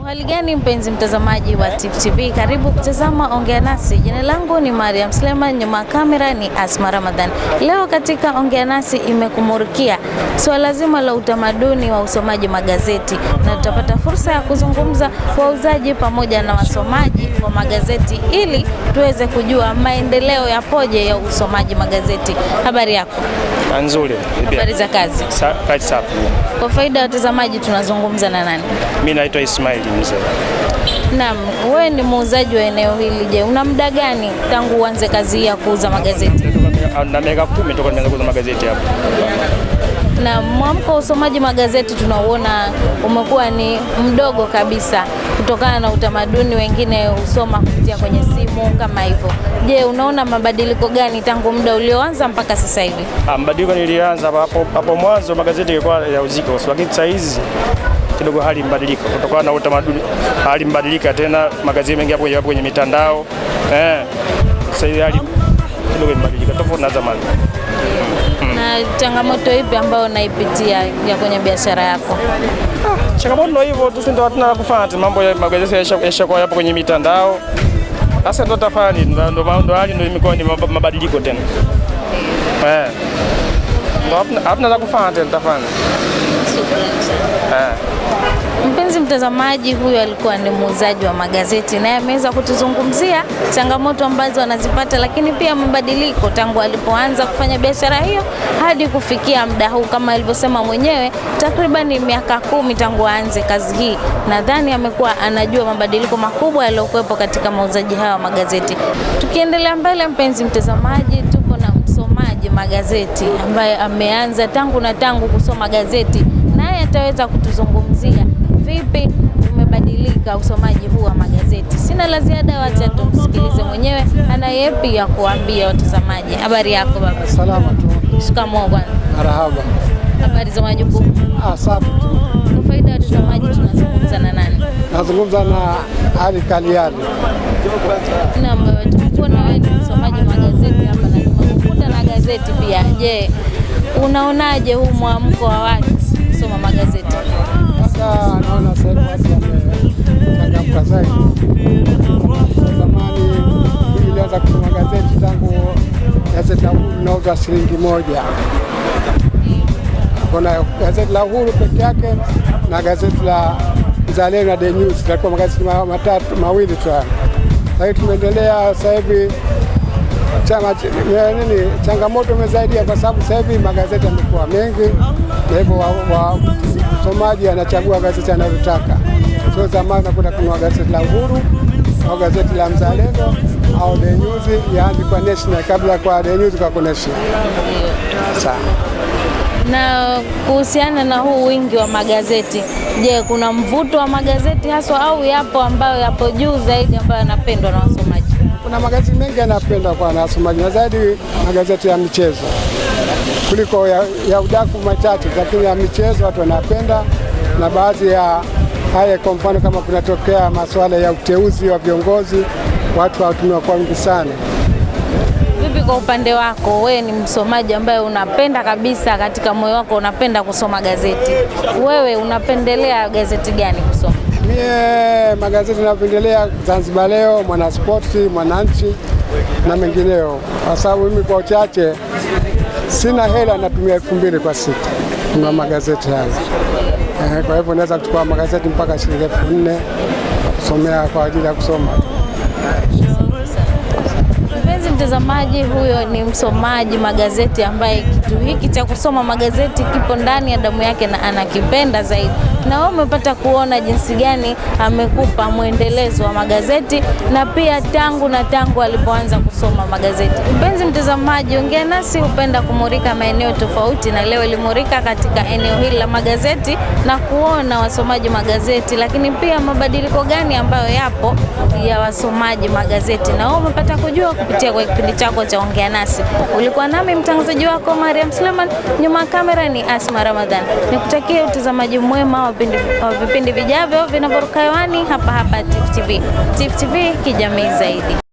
Uhali gani mpenzi mtazamaji wa Tifu TV, karibu kutazama Ongea Nasi. Jina langu ni Mariam Sleman, nyuma ya kamera ni Asma Ramadhan. Leo katika Ongea Nasi imekumurikia swala so zima la utamaduni wa usomaji magazeti, na tutapata fursa ya kuzungumza wauzaji pamoja na wasomaji wa magazeti ili tuweze kujua maendeleo yapoje ya usomaji magazeti. Habari yako? Nzuri. Habari za kazi? Sa- Kazi safi. Kwa faida ya watazamaji, tunazungumza na nani? Mimi naitwa Ismail mzee. Naam, wewe ni muuzaji wa eneo hili. Je, una muda gani tangu uanze kazi ya kuuza magazeti? Na miaka kumi toka nimeanza kuuza magazeti hapa. Na mwamko wa usomaji magazeti tunauona umekuwa ni mdogo kabisa kutokana na utamaduni, wengine husoma kupitia kwenye simu kama hivyo. Je, unaona mabadiliko gani tangu muda ulioanza mpaka sasa hivi? Ah, Mabadiliko nilianza hapo hapo mwanzo magazeti yalikuwa ya uziko, lakini sasa hizi kidogo hali mbadilika kutokana na utamaduni, hali mbadilika tena, magazeti mengi yapo kwenye mitandao eh. Sasa hali kidogo imebadilika tofauti na zamani. Na changamoto ipi ambayo unaipitia ya kwenye biashara yako? Changamoto ndio hivyo tu, ndio? Hatuna kufanya tena, mambo ya magazeti yasha- yashakuwa yapo kwenye mitandao. Sasa ndo tafani ndio ndio hali ndio imekuwa ni mab- mabadiliko tena. Eh, Ndio hatuna la kufanya tena tafani eh. Mpenzi mtazamaji, huyu alikuwa ni muuzaji wa magazeti, naye ameweza kutuzungumzia changamoto ambazo anazipata, lakini pia mabadiliko tangu alipoanza kufanya biashara hiyo hadi kufikia muda huu. Kama alivyosema mwenyewe, takriban miaka kumi tangu aanze kazi hii. Nadhani amekuwa anajua mabadiliko makubwa yaliyokuwepo katika mauzaji hayo wa magazeti. Tukiendelea mbele, mpenzi mtazamaji, tuko na msomaji magazeti ambaye ameanza tangu na tangu kusoma gazeti, naye ataweza kutuzungumzia vipi umebadilika usomaji huu wa magazeti. Sina la ziada, wacha tumsikilize mwenyewe, ana yepi ya kuambia watazamaji. Habari yako baba? Salama tu, Shikamoo bwana. marahaba. Habari za majukumu? Ah, safi tu. Kwa faida ya watazamaji, tunazungumza na nani? Nazungumza na Ali Kaliani. Naam, tumekuwa na wewe msomaji wa magazeti hapa na tumekukuta na gazeti pia. Je, unaonaje huu mwamko wa watu kusoma magazeti? Sasa naona sasa watu wamechangamka zaidi. Zamani nilianza kusoma gazeti tangu gazeti la Uhuru nauza shilingi moja. Kuna gazeti la Uhuru peke yake na gazeti la Mzalendo na The News, yalikuwa magazeti matatu mawili tu. Sasa tumeendelea sasa hivi chama nini, changamoto imezaidia kwa sababu sasa hivi magazeti yamekuwa mengi, na hivyo msomaji anachagua gazeti analotaka. Sio zamani nakwenda kununua gazeti la Uhuru au gazeti la Mzalendo au The News, yaani kwa National, kabla kwa The News kwa National. Sawa. Na kuhusiana na huu wingi wa magazeti, je, kuna mvuto wa magazeti haswa au yapo ambayo yapo juu zaidi ambayo yanapendwa na wasomaji? Kuna magazeti mengi yanapenda kwa na wasomaji na zaidi magazeti ya michezo kuliko ya, ya udaku machache, lakini ya michezo watu wanapenda, na baadhi ya haya, kwa mfano kama kunatokea masuala ya uteuzi wa viongozi, watu hawatumiwa kwa wingi sana. Vipi kwa upande wako, wewe ni msomaji ambaye unapenda kabisa, katika moyo wako unapenda kusoma gazeti, wewe unapendelea gazeti gani kusoma? Mie magazeti napendelea Zanzibar Leo, Mwanaspoti, Mwananchi na mengineo, kwa sababu mimi kwa uchache sina hela, natumia elfu mbili kwa siku kununua magazeti haya. Eh, Kwa hivyo naweza kuchukua magazeti mpaka shilingi elfu nne kusomea kwa ajili ya kusoma. Mtazamaji, huyo ni msomaji magazeti ambaye kitu hiki cha kusoma magazeti kipo ndani ya damu yake na anakipenda zaidi. Na wewe umepata kuona jinsi gani amekupa mwendelezo wa magazeti na pia tangu na tangu alipoanza kusoma magazeti. Mpenzi mtazamaji, ongea nasi hupenda kumurika maeneo tofauti, na leo ilimurika katika eneo hili la magazeti na kuona wasomaji magazeti, lakini pia mabadiliko gani ambayo yapo ya wasomaji magazeti, na wewe umepata kujua kupitia kwa kipindi chako cha ongea nasi. Ulikuwa nami mtangazaji wako Mariam Suleiman, nyuma ya kamera ni Asma Ramadhan. Nikutakie utazamaji mwema wa vipindi- vijavyo vinavyoruka hewani hapa hapa Tifu TV. Tifu TV kijamii zaidi.